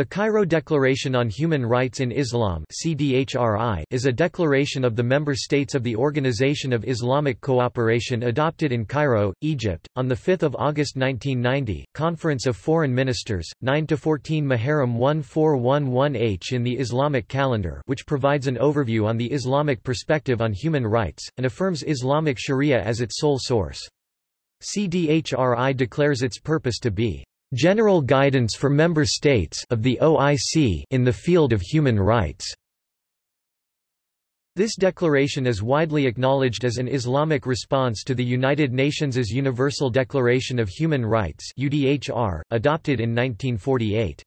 The Cairo Declaration on Human Rights in Islam is a declaration of the member states of the Organization of Islamic Cooperation adopted in Cairo, Egypt, on 5 August 1990, Conference of Foreign Ministers, 9–14 Muharram 1411H in the Islamic calendar which provides an overview on the Islamic perspective on human rights, and affirms Islamic sharia as its sole source. CDHRI declares its purpose to be General guidance for member states of the OIC in the field of human rights. This declaration is widely acknowledged as an Islamic response to the United Nations' Universal Declaration of Human Rights UDHR, adopted in 1948.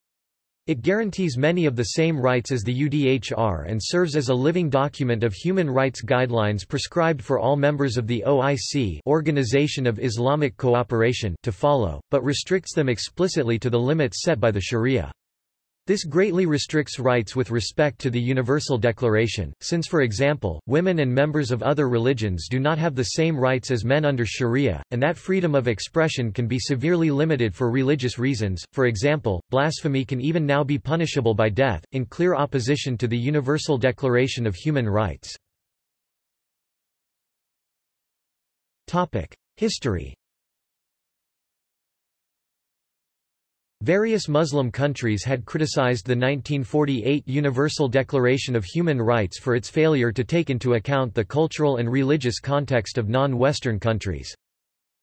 It guarantees many of the same rights as the UDHR and serves as a living document of human rights guidelines prescribed for all members of the OIC Organization of Islamic Cooperation to follow, but restricts them explicitly to the limits set by the Sharia. This greatly restricts rights with respect to the Universal Declaration, since for example, women and members of other religions do not have the same rights as men under Sharia, and that freedom of expression can be severely limited for religious reasons, for example, blasphemy can even now be punishable by death, in clear opposition to the Universal Declaration of Human Rights. History Various Muslim countries had criticized the 1948 Universal Declaration of Human Rights for its failure to take into account the cultural and religious context of non-Western countries.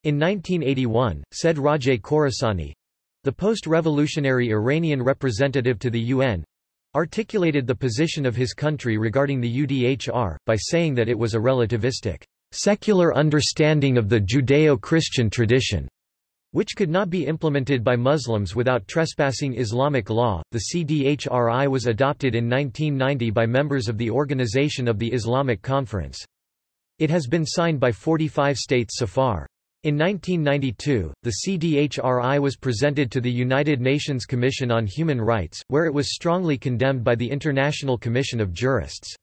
In 1981, said Rajaie-Khorassani—the post-revolutionary Iranian representative to the UN, articulated the position of his country regarding the UDHR, by saying that it was a relativistic, secular understanding of the Judeo-Christian tradition which could not be implemented by Muslims without trespassing Islamic law. The CDHRI was adopted in 1990 by members of the Organization of the Islamic Conference. It has been signed by 45 states so far. In 1992, the CDHRI was presented to the United Nations Commission on Human Rights, where it was strongly condemned by the International Commission of Jurists.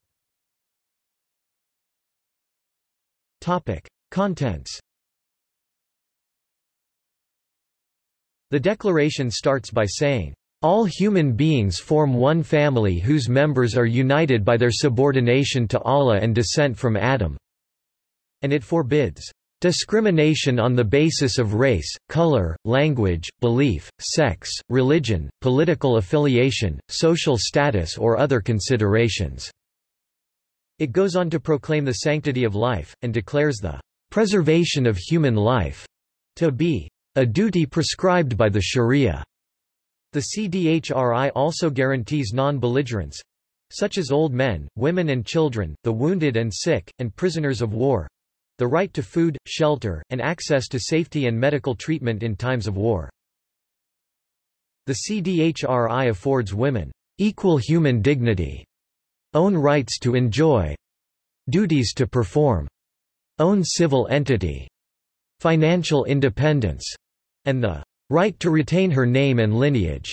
Topic. Contents The declaration starts by saying, all human beings form one family whose members are united by their subordination to Allah and descent from Adam." And it forbids, "...discrimination on the basis of race, color, language, belief, sex, religion, political affiliation, social status or other considerations." It goes on to proclaim the sanctity of life, and declares the "...preservation of human life," to be a duty prescribed by the Sharia. The CDHRI also guarantees non-belligerence such as old men, women and children, the wounded and sick, and prisoners of war the right to food, shelter, and access to safety and medical treatment in times of war. The CDHRI affords women equal human dignity, own rights to enjoy, duties to perform, own civil entity, financial independence, and the right to retain her name and lineage.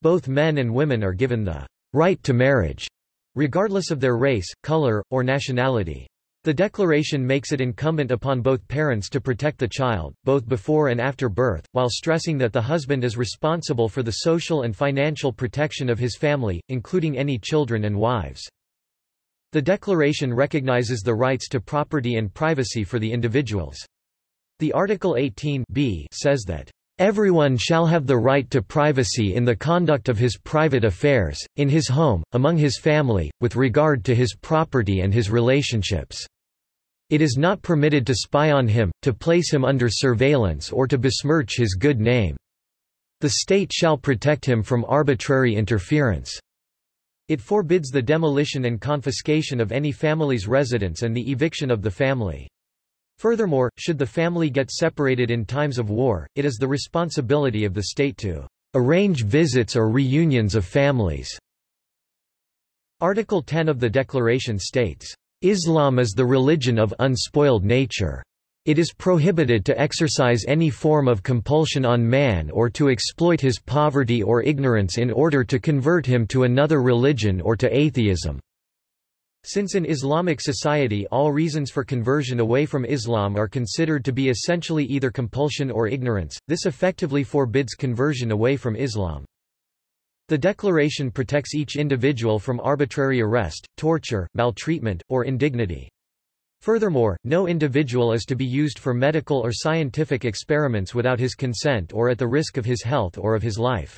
Both men and women are given the right to marriage, regardless of their race, color, or nationality. The declaration makes it incumbent upon both parents to protect the child, both before and after birth, while stressing that the husband is responsible for the social and financial protection of his family, including any children and wives. The declaration recognizes the rights to property and privacy for the individuals. The Article 18 b says that Everyone shall have the right to privacy in the conduct of his private affairs, in his home, among his family, with regard to his property and his relationships. It is not permitted to spy on him, to place him under surveillance or to besmirch his good name. The state shall protect him from arbitrary interference. It forbids the demolition and confiscation of any family's residence and the eviction of the family. Furthermore, should the family get separated in times of war, it is the responsibility of the state to arrange visits or reunions of families. Article 10 of the Declaration states, Islam is the religion of unspoiled nature. It is prohibited to exercise any form of compulsion on man or to exploit his poverty or ignorance in order to convert him to another religion or to atheism. Since in Islamic society all reasons for conversion away from Islam are considered to be essentially either compulsion or ignorance, this effectively forbids conversion away from Islam. The declaration protects each individual from arbitrary arrest, torture, maltreatment, or indignity. Furthermore, no individual is to be used for medical or scientific experiments without his consent or at the risk of his health or of his life.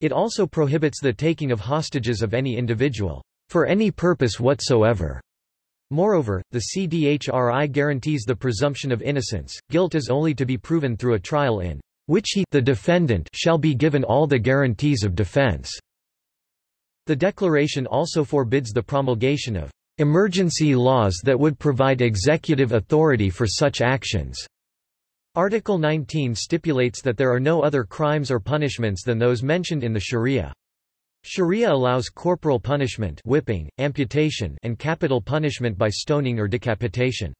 It also prohibits the taking of hostages of any individual, for any purpose whatsoever. Moreover, the CDHRI guarantees the presumption of innocence. Guilt is only to be proven through a trial in which he the defendant shall be given all the guarantees of defense. The declaration also forbids the promulgation of emergency laws that would provide executive authority for such actions. Article 19 stipulates that there are no other crimes or punishments than those mentioned in the Sharia. Sharia allows corporal punishment whipping, amputation and capital punishment by stoning or decapitation.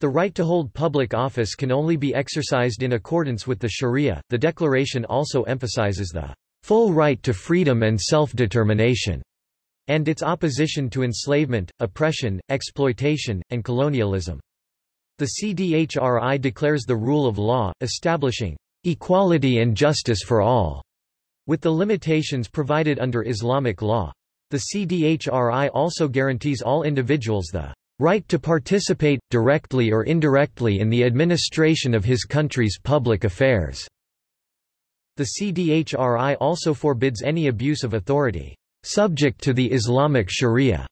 The right to hold public office can only be exercised in accordance with the Sharia. The declaration also emphasizes the full right to freedom and self-determination, and its opposition to enslavement, oppression, exploitation, and colonialism. The CDHRI declares the rule of law, establishing equality and justice for all, with the limitations provided under Islamic law. The CDHRI also guarantees all individuals the right to participate, directly or indirectly in the administration of his country's public affairs." The CDHRI also forbids any abuse of authority, "...subject to the Islamic Sharia."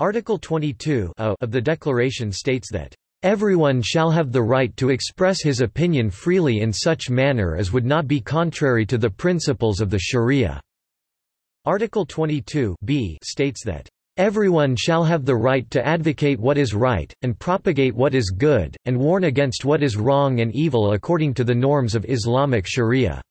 Article 22 of the Declaration states that Everyone shall have the right to express his opinion freely in such manner as would not be contrary to the principles of the Sharia. Article 22 b states that Everyone shall have the right to advocate what is right, and propagate what is good, and warn against what is wrong and evil according to the norms of Islamic Sharia."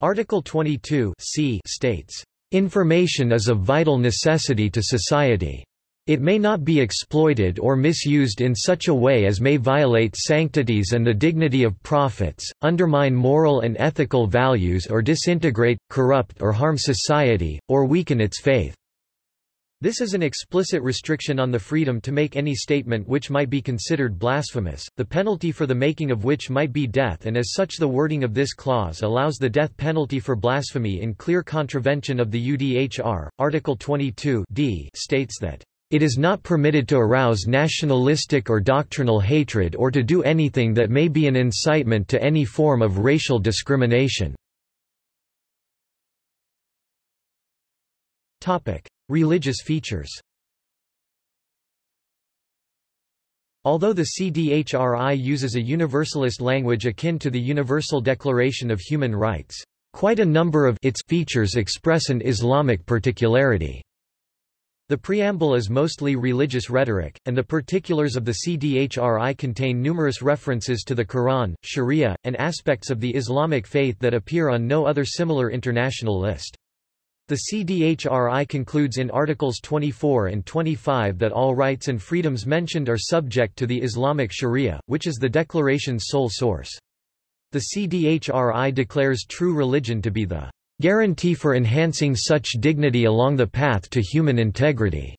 Article 22 c states, "...information is of vital necessity to society. It may not be exploited or misused in such a way as may violate sanctities and the dignity of prophets, undermine moral and ethical values or disintegrate, corrupt or harm society, or weaken its faith." This is an explicit restriction on the freedom to make any statement which might be considered blasphemous, the penalty for the making of which might be death and as such the wording of this clause allows the death penalty for blasphemy in clear contravention of the UDHR. Article 22 d states that it is not permitted to arouse nationalistic or doctrinal hatred or to do anything that may be an incitement to any form of racial discrimination. Religious features Although the CDHRI uses a universalist language akin to the Universal Declaration of Human Rights, quite a number of its features express an Islamic particularity. The preamble is mostly religious rhetoric, and the particulars of the CDHRI contain numerous references to the Quran, Sharia, and aspects of the Islamic faith that appear on no other similar international list. The CDHRI concludes in Articles 24 and 25 that all rights and freedoms mentioned are subject to the Islamic Sharia, which is the declaration's sole source. The CDHRI declares true religion to be the guarantee for enhancing such dignity along the path to human integrity.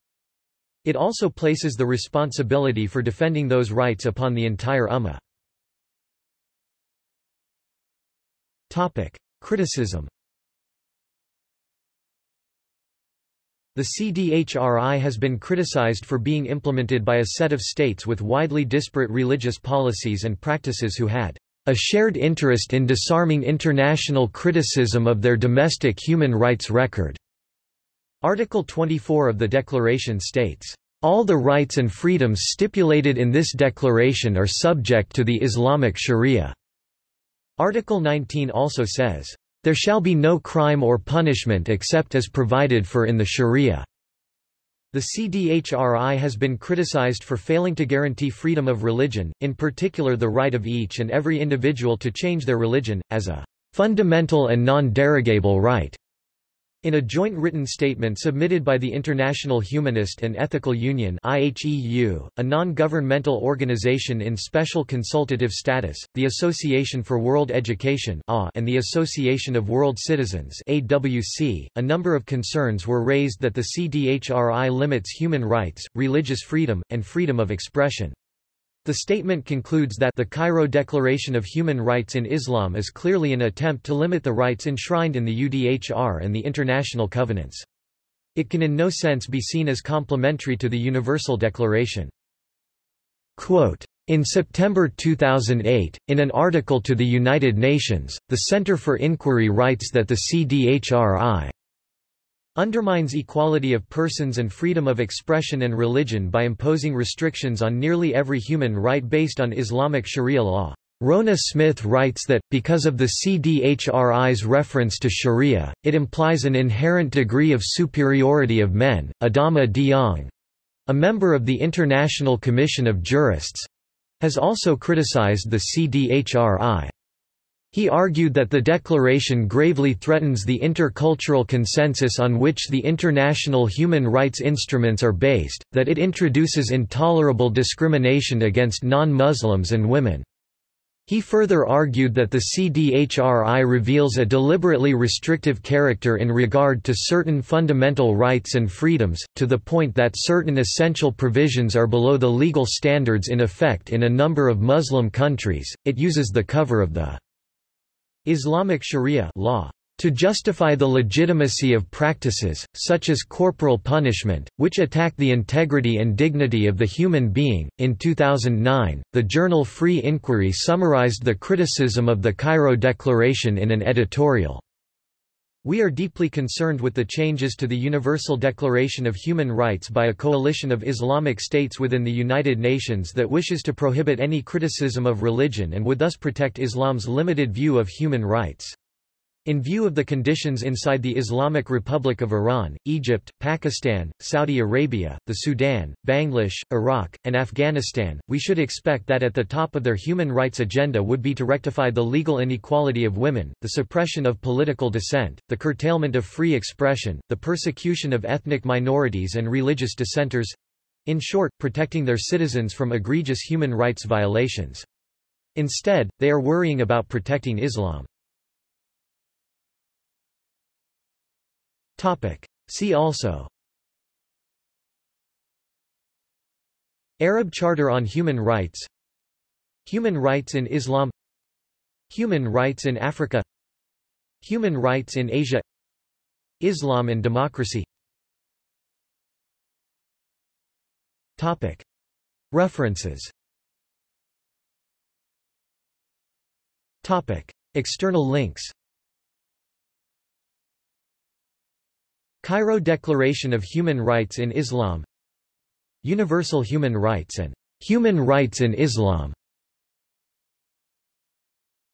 It also places the responsibility for defending those rights upon the entire Ummah. Criticism The CDHRI has been criticized for being implemented by a set of states with widely disparate religious policies and practices who had a shared interest in disarming international criticism of their domestic human rights record. Article 24 of the Declaration states, all the rights and freedoms stipulated in this declaration are subject to the Islamic Sharia. Article 19 also says, there shall be no crime or punishment except as provided for in the Sharia. The CDHRI has been criticized for failing to guarantee freedom of religion, in particular the right of each and every individual to change their religion, as a fundamental and non-derogable right. In a joint written statement submitted by the International Humanist and Ethical Union IHEU, a non-governmental organization in special consultative status, the Association for World Education and the Association of World Citizens AWC, a number of concerns were raised that the CDHRI limits human rights, religious freedom, and freedom of expression. The statement concludes that the Cairo Declaration of Human Rights in Islam is clearly an attempt to limit the rights enshrined in the UDHR and the international covenants. It can in no sense be seen as complementary to the Universal Declaration. Quote, in September 2008, in an article to the United Nations, the Center for Inquiry writes that the CDHRI undermines equality of persons and freedom of expression and religion by imposing restrictions on nearly every human right based on Islamic Sharia law. Rhona Smith writes that, because of the CDHRI's reference to Sharia, it implies an inherent degree of superiority of men. Adama Dieng, a member of the International Commission of Jurists, has also criticized the CDHRI. He argued that the declaration gravely threatens the intercultural consensus on which the international human rights instruments are based, that it introduces intolerable discrimination against non-Muslims and women. He further argued that the CDHRI reveals a deliberately restrictive character in regard to certain fundamental rights and freedoms, to the point that certain essential provisions are below the legal standards in effect in a number of Muslim countries. It uses the cover of the Islamic Sharia law to justify the legitimacy of practices, such as corporal punishment, which attack the integrity and dignity of the human being. In 2009, the journal Free Inquiry summarized the criticism of the Cairo Declaration in an editorial. We are deeply concerned with the changes to the Universal Declaration of Human Rights by a coalition of Islamic states within the United Nations that wishes to prohibit any criticism of religion and would thus protect Islam's limited view of human rights. In view of the conditions inside the Islamic Republic of Iran, Egypt, Pakistan, Saudi Arabia, the Sudan, Bangladesh, Iraq, and Afghanistan, we should expect that at the top of their human rights agenda would be to rectify the legal inequality of women, the suppression of political dissent, the curtailment of free expression, the persecution of ethnic minorities and religious dissenters—in short, protecting their citizens from egregious human rights violations. Instead, they are worrying about protecting Islam. Topic. See also. Arab Charter on Human Rights. Human rights in Islam. Human rights in Africa. Human rights in Asia. Islam and democracy. Topic. References. Topic. External links Cairo Declaration of Human Rights in Islam. Universal Human Rights and Human Rights in Islam